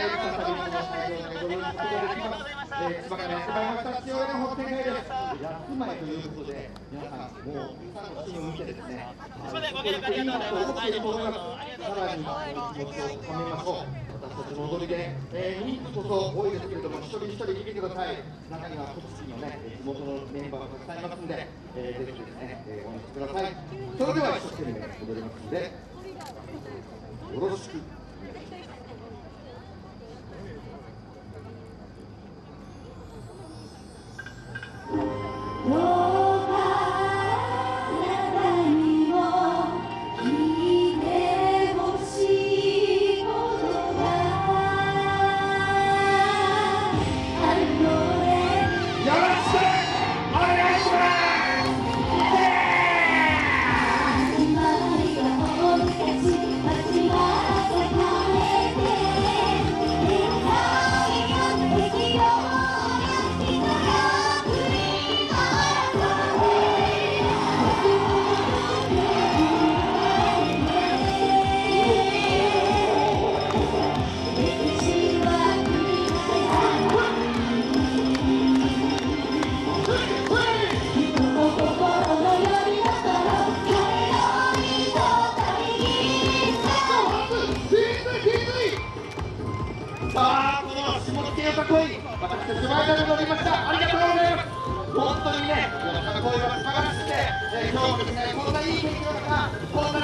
えー、再びこの会場でご覧いただきます。えー、千葉県柴山下千代田の本店会です。八つ前ということで、皆さん、もう、たくさんのシーンを見てですね、すみません、ご協力ありがとうございます。さらに、気持ちを高めましょう。私たちの踊りで、えー、人数こそ多いですけれども、一人一人聞いてください。中には、栃木のね、地元のメンバーがたくさんいますんで、えー、ぜひですね、えー、応援してください。それでは、一生懸命踊りますんで、よろしく。よさこい私たち前から乗りました。ありがとうございます。本当にねこの中声が素晴らしくて、え、今日もですねこんないい天気の中こんな